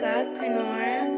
godpreneur